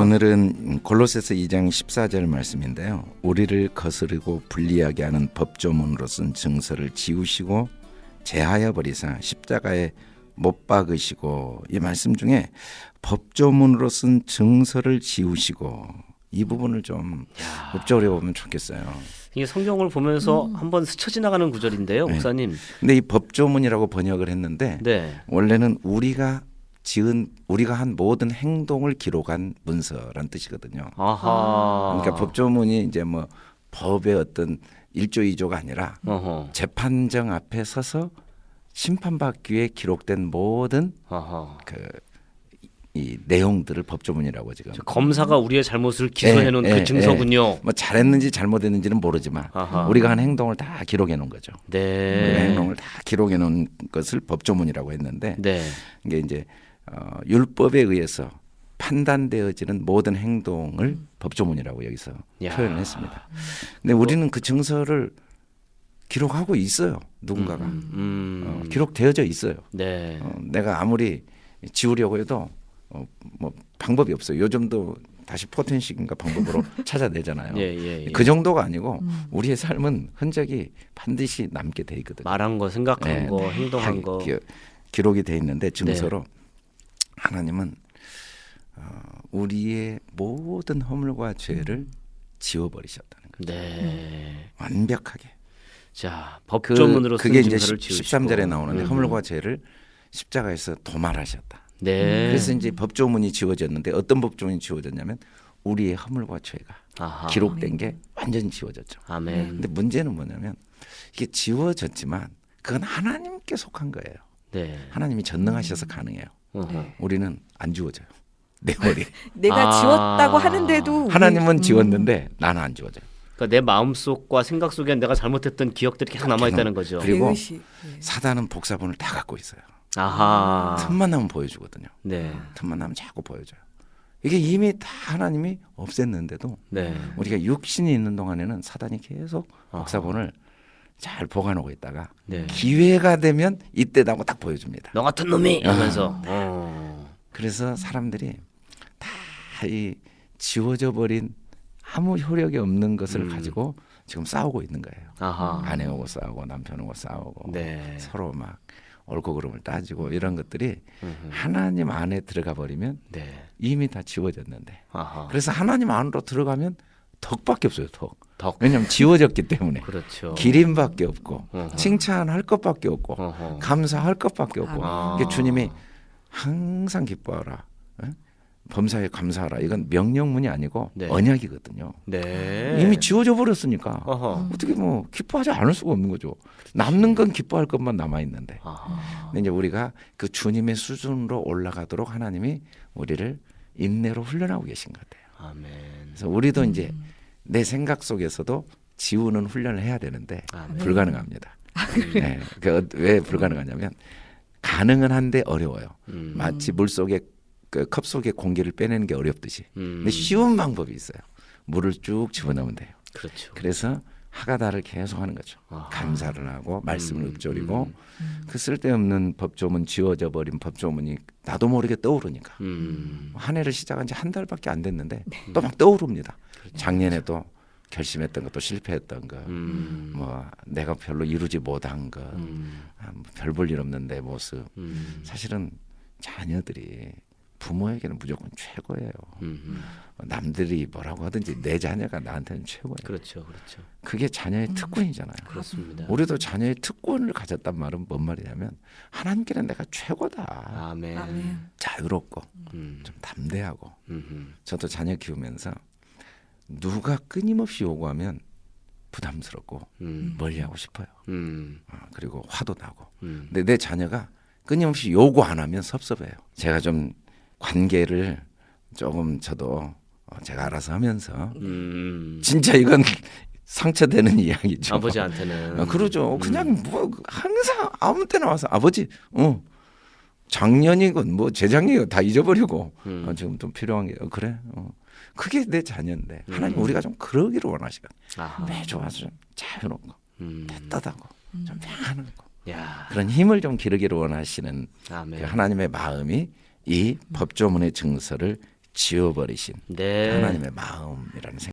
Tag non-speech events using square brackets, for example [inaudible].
오늘은 골로새서 2장 14절 말씀인데요. 우리를 거스르고 불리하게 하는 법조문으로 쓴 증서를 지우시고 제하여 버리사 십자가에 못 박으시고 이 말씀 중에 법조문으로 쓴 증서를 지우시고 이 부분을 좀 읊조려 보면 좋겠어요. 이게 성경을 보면서 한번 스쳐 지나가는 구절인데요, 네. 목사님. 근데 이 법조문이라고 번역을 했는데 네. 원래는 우리가 지은 우리가 한 모든 행동을 기록한 문서란 뜻이거든요. 아하. 그러니까 법조문이 이제 뭐 법의 어떤 일조 이조가 아니라 어허. 재판정 앞에 서서 심판받기 위해 기록된 모든 아하. 그 이 내용들을 법조문이라고 지금 저 검사가 우리의 잘못을 기소해 놓은 예, 그 예, 증서군요. 뭐 잘했는지 잘못했는지는 모르지만 아하. 우리가 한 행동을 다 기록해 놓은 거죠. 네. 행동을 다 기록해 놓은 것을 법조문이라고 했는데 네. 이게 이제 어, 율법에 의해서 판단되어지는 모든 행동을 법조문이라고 여기서 야. 표현했습니다. 근데 우리는 그 증서를 기록하고 있어요. 누군가가 음. 어, 기록되어져 있어요. 네. 어, 내가 아무리 지우려고 해도 어, 뭐 방법이 없어요. 요즘도 다시 포텐식인가 방법으로 [laughs] 찾아내잖아요. 예, 예, 예. 그 정도가 아니고 우리의 삶은 흔적이 반드시 남게 돼 있거든요. 말한 거, 생각한 네, 거, 다 행동한 거. 기, 기록이 돼 있는데 증서로 네. 하나님은 어, 우리의 모든 허물과 죄를 지워버리셨다는 거죠. 네. 완벽하게. 자, 그, 법조문으로 쓴 그게 이제 증서를 10, 지우시고. 13절에 나오는데 음. 허물과 죄를 십자가에서 도말하셨다. 네. 그래서 이제 법조문이 지워졌는데 어떤 법조문이 지워졌냐면 우리의 허물과 죄가 아하. 기록된 게 완전히 지워졌죠. 아멘. 근데 문제는 뭐냐면 이게 지워졌지만 그건 하나님께 속한 거예요. 네. 하나님이 전능하셔서 가능해요. 어허. 우리는 안 지워져요. 내 머리. [laughs] 내가 아. 지웠다고 하는데도 우리- 하나님은 음. 지웠는데 나는 안 지워져요. 그러니까 내 마음 속과 생각 속에 내가 잘못했던 기억들이 계속 남아 있다는 거죠. 그리고 의식. 예. 사단은 복사본을 다 갖고 있어요. 아하. 틈만 나면 보여주거든요. 네. 틈만 나면 자꾸 보여줘요. 이게 이미 다 하나님이 없앴는데도 네. 우리가 육신이 있는 동안에는 사단이 계속 아하. 복사본을 잘 보관하고 있다가 네. 기회가 되면 이때다고 딱 보여줍니다. 너 같은 놈이 하면서. 어. 그래서 사람들이 다 이 지워져 버린 아무 효력이 없는 것을 음. 가지고 지금 싸우고 있는 거예요. 아하. 아내하고 싸우고 남편하고 싸우고 네. 서로 막 옳고 그름을 따지고 이런 것들이 음흠. 하나님 안에 들어가 버리면 네. 이미 다 지워졌는데 아하. 그래서 하나님 안으로 들어가면 덕밖에 없어요 덕 덕. 왜냐하면 지워졌기 때문에 그렇죠. 기림밖에 없고 어허. 칭찬할 것밖에 없고 어허. 감사할 것밖에 없고 아. 주님이 항상 기뻐하라 예? 범사에 감사하라 이건 명령문이 아니고 네. 언약이거든요 네. 이미 지워져 버렸으니까 어허. 어떻게 뭐 기뻐하지 않을 수가 없는 거죠 남는 건 기뻐할 것만 남아 있는데. 근데 이제 우리가 그 주님의 수준으로 올라가도록 하나님이 우리를 인내로 훈련하고 계신 것 같아요 아멘. 그래서 우리도 이제 내 생각 속에서도 지우는 훈련을 해야 되는데 아멘. 불가능합니다. 네, 그왜 불가능하냐면 가능은 한데 어려워요. 음. 마치 물 속에 그 컵 속에 공기를 빼내는 게 어렵듯이. 음. 근데 쉬운 방법이 있어요. 물을 쭉 집어넣으면 돼요. 그렇죠. 그래서 하가다를 계속 하는 거죠. 아하. 감사를 하고 말씀을 음, 읊조리고 음. 그 쓸데없는 법조문 지워져 버린 법조문이 나도 모르게 떠오르니까 음. 한 해를 시작한 지 한 달밖에 안 됐는데 또막 떠오릅니다. 작년에도 결심했던 것도 실패했던 거, 음. 뭐 내가 별로 이루지 못한 것, 음. 아, 뭐 별볼 일 없는 내 모습. 음. 사실은 자녀들이 부모에게는 무조건 최고예요. 음. 남들이 뭐라고 하든지 내 자녀가 나한테는 최고예요. 그렇죠. 그렇죠. 그게 자녀의 특권이잖아요. 그렇습니다. 우리도 자녀의 특권을 가졌단 말은 뭔 말이냐면 하나님께는 내가 최고다. 아멘. 아멘. 자유롭고 음. 좀 담대하고. 음. 저도 자녀 키우면서 누가 끊임없이 요구하면 부담스럽고 음. 멀리하고 싶어요. 음. 어, 그리고 화도 나고. 음. 근데 내 자녀가 끊임없이 요구 안 하면 섭섭해요. 제가 좀 관계를 조금 저도 어, 제가 알아서 하면서 음. 진짜 이건 [laughs] 상처되는 이야기죠. 아버지한테는 아, 그러죠. 음. 그냥 뭐 항상 아무 때나 와서 아버지, 어 작년이건 뭐 재작년이건 다 잊어버리고 음. 어, 지금 좀 필요한 게 어, 그래. 어. 그게 내 자녀인데 하나님 음. 우리가 좀 그러기를 원하시거든. 매주 와서 좀 자유로운 거, 음. 따뜻하고 좀 편안한 거 야. 그런 힘을 좀 기르기를 원하시는 그. 하나님의 마음이 이 법조문의 증서를 지워버리신 네. 하나님의 마음이라는 생각.